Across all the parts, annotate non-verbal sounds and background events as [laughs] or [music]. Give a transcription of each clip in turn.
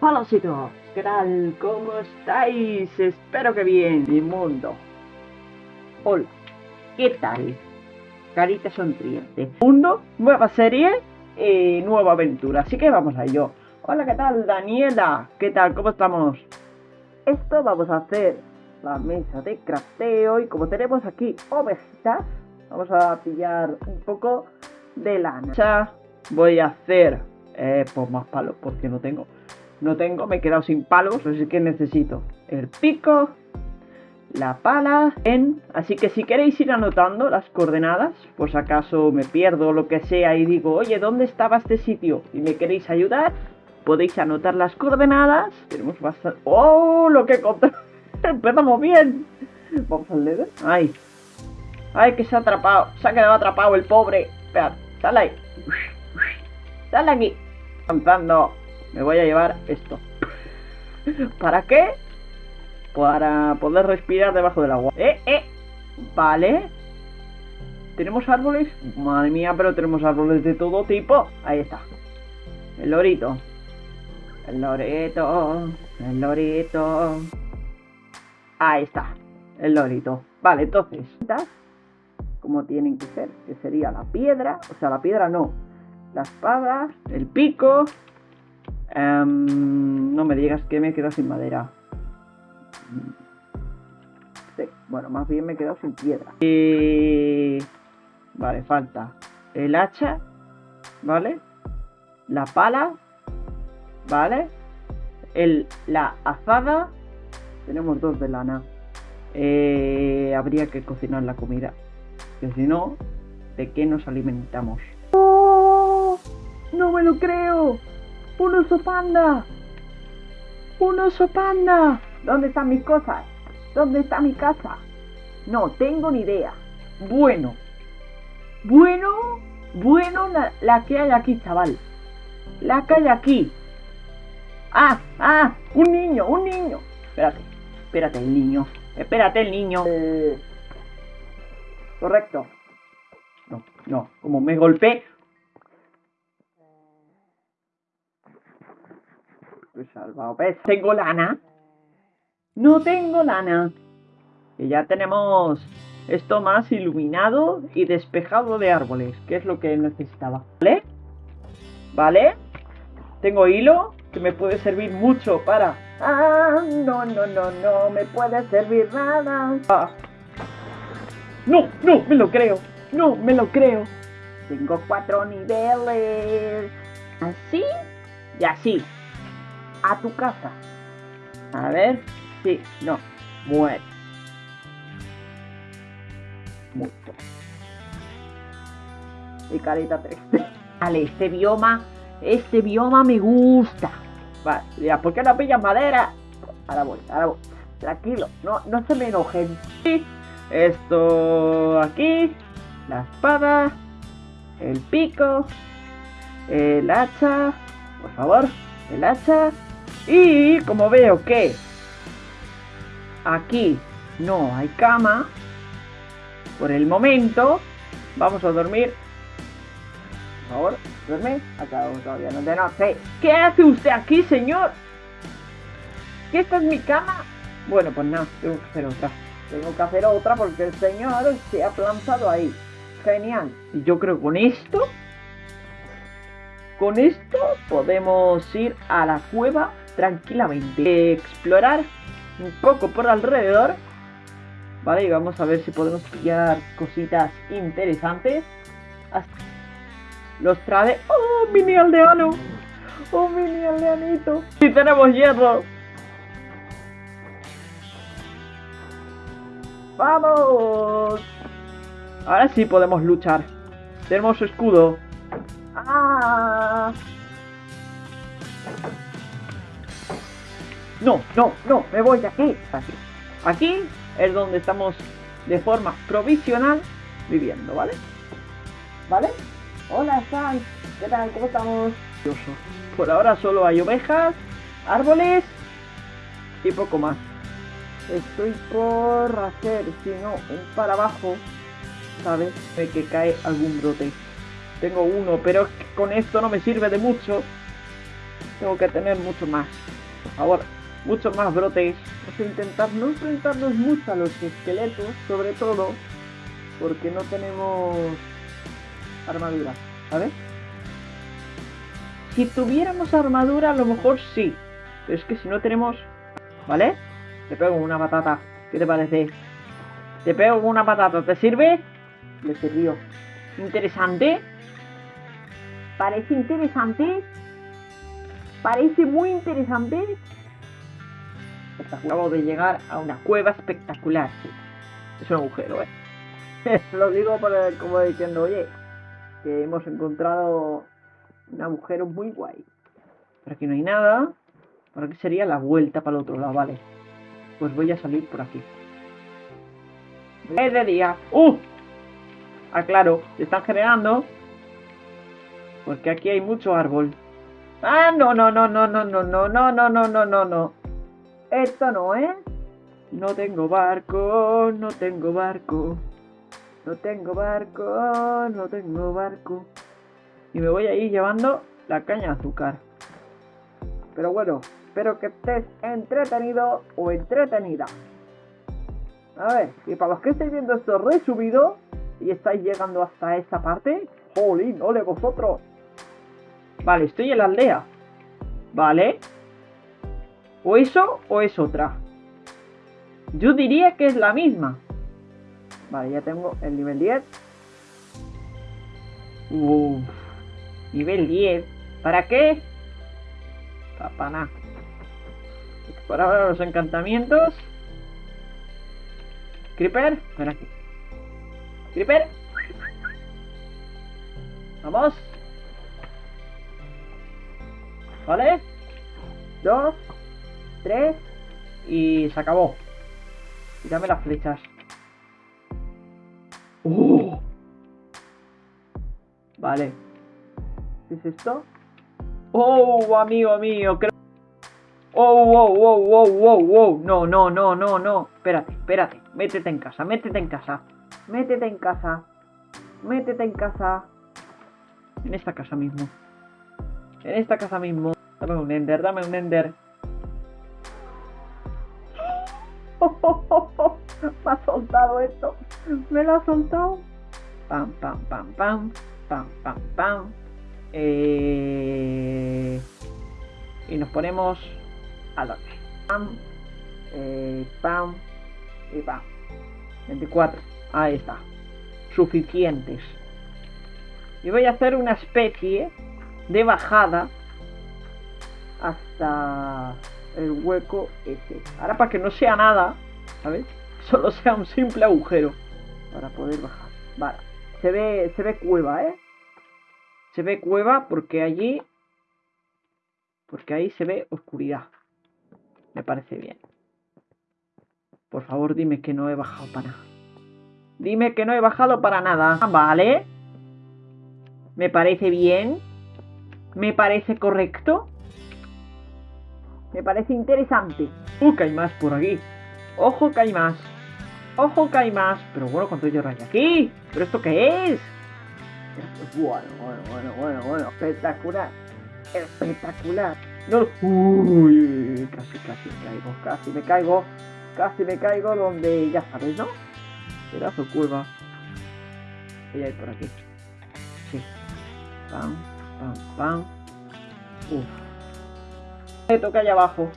Chicos, ¿qué tal? ¿Cómo estáis? Espero que bien, mi mundo. Hola, ¿qué tal? Carita sonriente. Mundo, nueva serie y nueva aventura, así que vamos a ello. Hola, ¿qué tal? Daniela, ¿qué tal? ¿Cómo estamos? Esto vamos a hacer la mesa de crafteo y como tenemos aquí ovejitas, vamos a pillar un poco de lana. Voy a hacer eh, pues más palos porque no tengo. No tengo, me he quedado sin palos, así que necesito el pico, la pala, en... Así que si queréis ir anotando las coordenadas, si acaso me pierdo lo que sea y digo, oye, ¿dónde estaba este sitio? Y me queréis ayudar, podéis anotar las coordenadas. Tenemos bastante... ¡Oh! Lo que encontré. [laughs] Empezamos bien. Vamos al leather. ¡Ay! ¡Ay, que se ha atrapado! Se ha quedado atrapado el pobre. Espera, sale ahí. Sale aquí. Avanzando. Me voy a llevar esto. ¿Para qué? Para poder respirar debajo del agua. ¡Eh, eh! Vale. ¿Tenemos árboles? Madre mía, pero tenemos árboles de todo tipo. Ahí está. El lorito. El lorito. El lorito. Ahí está. El lorito. Vale, entonces. Como tienen que ser. Que sería la piedra. O sea, la piedra no. La espada. El pico. Em, no me digas que me he quedado sin madera. Bueno, más bien me he quedado sin piedra. Y... Vale, falta el hacha, ¿vale? La pala, ¿vale? El, la azada, tenemos dos de lana. Eh, habría que cocinar la comida, que si no, ¿de qué nos alimentamos? ¡Oh! ¡No me lo creo! ¡Un oso panda! ¡Un oso panda! ¿Dónde están mis cosas? ¿Dónde está mi casa? No tengo ni idea. Bueno. Bueno. Bueno la, que hay aquí, chaval. La que hay aquí. Ah, ah, un niño, un niño. Espérate, espérate el niño. Espérate el niño. Eh, correcto. No, no, como me golpeé. Salvado. ¿Ves? Tengo lana. No tengo lana. Y ya tenemos esto más iluminado y despejado de árboles, que es lo que necesitaba. ¿Vale? ¿Vale? Tengo hilo, que me puede servir mucho para... Ah, no, no, no, no, me puede servir nada. Ah. No, no, me lo creo. No, me lo creo. Tengo cuatro niveles. Así y así a tu casa. A ver, sí, no, muere. Mucho. Y carita triste. [laughs] Vale, este bioma, este bioma me gusta. Vale, ya, ¿por qué no pillas madera? Ahora voy, ahora voy. Tranquilo, no, no se me enojen. Sí, esto aquí, la espada, el pico, el hacha, por favor, el hacha, y como veo que aquí no hay cama, por el momento vamos a dormir. Por favor, duerme. Acá todavía no de noche. ¿Qué hace usted aquí, señor? ¿Qué esta es mi cama? Bueno, pues nada, tengo que hacer otra. Tengo que hacer otra porque el señor se ha plantado ahí. Genial. Y yo creo que con esto... Con esto podemos ir a la cueva tranquilamente. Explorar un poco por alrededor. Vale, y vamos a ver si podemos pillar cositas interesantes. Los trae... ¡Oh, mini aldeano! ¡Oh, mini aldeanito! ¡Sí tenemos hierro! ¡Vamos! Ahora sí podemos luchar. Tenemos escudo. ¡Ah! No, no, no, me voy de aquí. Aquí. Aquí es donde estamos de forma provisional viviendo, ¿vale? ¿Vale? Hola, Sai. ¿Qué tal? ¿Cómo estamos? Por ahora solo hay ovejas, árboles y poco más. Estoy por hacer, si no, un para abajo, ¿sabes? De que cae algún brote. Tengo uno, pero con esto no me sirve de mucho. Tengo que tener mucho más. Por favor, muchos más brotes. A intentar no enfrentarnos mucho a los esqueletos, sobre todo porque no tenemos armadura, ¿sabes? Si tuviéramos armadura, a lo mejor sí. Pero es que si no tenemos... ¿Vale? Te pego una patata. ¿Qué te parece? Te pego una patata. ¿Te sirve? Le sirvió. Interesante. Parece interesante. Parece muy interesante. Acabo de llegar a una cueva espectacular. Es un agujero, ¿eh? Lo digo para, como diciendo, oye, que hemos encontrado un agujero muy guay. Por aquí no hay nada. Por aquí sería la vuelta para el otro lado, vale. Pues voy a salir por aquí. Es de día. ¡Uh! Ah, claro, se están generando. Porque aquí hay mucho árbol. Ah, no, no, no, no, no, no, no, no, no, no, no, no. Esto no, ¿eh? No tengo barco, no tengo barco. No tengo barco, no tengo barco. Y me voy a ir llevando la caña de azúcar. Pero bueno, espero que estés entretenido o entretenida. A ver, y para los que estáis viendo esto resubido y estáis llegando hasta esta parte, jolín, ole vosotros. Vale, estoy en la aldea. Vale. O eso o es otra. Yo diría que es la misma. Vale, ya tengo el nivel 10. Uff. Nivel 10. ¿Para qué? Para nada. Por ahora los encantamientos. Creeper. Ven aquí. Creeper. Vamos. Vale. Dos. Tres. Y se acabó. Y dame las flechas. ¡Oh! Vale. ¿Qué es esto? ¡Oh, amigo mío! Creo... ¡Oh, wow, wow, wow, wow, wow! No, no, no, no, no. Espérate, espérate. Métete en casa, métete en casa. Métete en casa. Métete en casa. En esta casa mismo. En esta casa mismo. Dame un ender, dame un ender. [laughs] Me ha soltado esto. Me lo ha soltado. Pam, pam, pam, pam. Pam, pam, pam. Eh... Y nos ponemos a dónde. Pam. Eh, pam. Y pam. 24. Ahí está. Suficientes. Y voy a hacer una especie de bajada hasta el hueco ese. Ahora para que no sea nada, ¿sabes? Solo sea un simple agujero para poder bajar. Vale. Se ve, se ve cueva, ¿eh? Se ve cueva porque allí... Porque ahí se ve oscuridad. Me parece bien. Por favor, dime que no he bajado para nada. Dime que no he bajado para nada. Vale. Me parece bien. Me parece correcto. Me parece interesante. Uh, que hay más por aquí. Ojo que hay más. Ojo que hay más. Pero bueno, ¿cuánto yo rayo aquí? ¿Pero esto qué es? Bueno, bueno, bueno, bueno, bueno. Espectacular. Espectacular. No. Uy, casi, casi me caigo. Casi me caigo. Casi me caigo donde ya sabes, ¿no? Pedazo curva. Voy a ir por aquí. Sí. Pam, pam, pam. Uf. El esqueleto que hay abajo.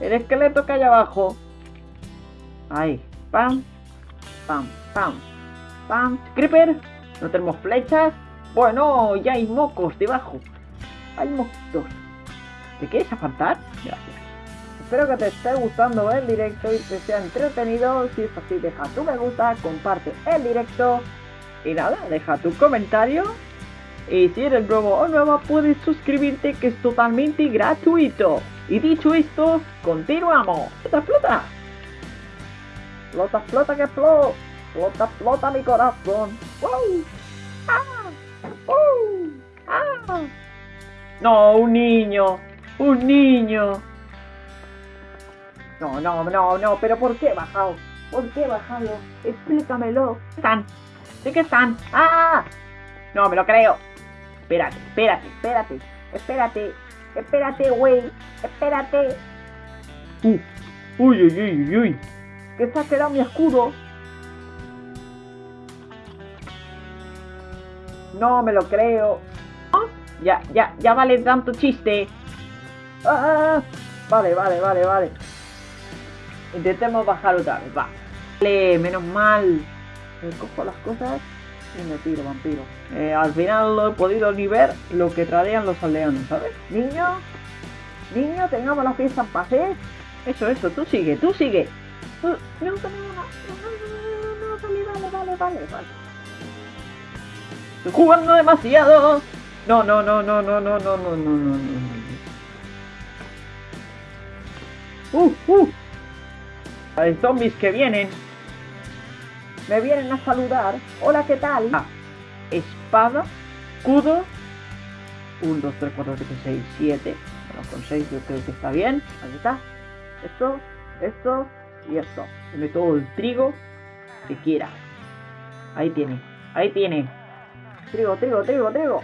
El esqueleto que hay abajo. Ahí. Pam. Pam. Pam. Pam. Creeper. No tenemos flechas. Bueno, ya hay mocos debajo. Hay mosquitos. ¿Te quieres afantar? Gracias. Espero que te esté gustando el directo y que sea entretenido. Si es así, deja tu me gusta, comparte el directo. Y nada, deja tu comentario. Y si eres nuevo o nueva, puedes suscribirte que es totalmente gratuito. Y dicho esto, continuamos. ¡Flota, flota! ¡Flota, flota que flota! ¡Flota, flota mi corazón! ¡Wow! ¡Ah! ¡Uh! ¡Ah! No, un niño. Un niño. No, no, no, no, pero ¿por qué he bajado? ¿Por qué he bajado? Explícamelo. ¿Están? ¿Sí que están? ¡Ah! No, me lo creo. Espérate, espérate, espérate. Espérate. Espérate, güey. Espérate. Uh. Uy, uy, uy, uy, uy. Que se ha quedado mi escudo. No me lo creo. ¿Ah? Ya, ya, ya vale tanto chiste. Ah, vale, vale, vale, vale. Intentemos bajar otra vez, va. Vale, menos mal. Me cojo las cosas vampiro. Eh, al final no he podido ni ver lo que tradean los aldeanos, ¿sabes? Niño, niño, tengamos la fiesta en paz, ¿eh? Eso, eso, tú sigue, tú sigue. No, no, no, no, vale, vale, vale, vale. Estoy jugando demasiado. No, no, no, no, no, no, no, no, no, no, no. Uh, uh. Hay zombies que vienen. Me vienen a saludar. Hola, ¿qué tal? Ah, espada, escudo. 1, 2, 3, 4, 5, 6, 7. Bueno, con 6 yo creo que está bien. Ahí está. Esto, esto y esto. Tiene todo el trigo que quiera. Ahí tiene. Ahí tiene. Trigo, trigo, trigo, trigo.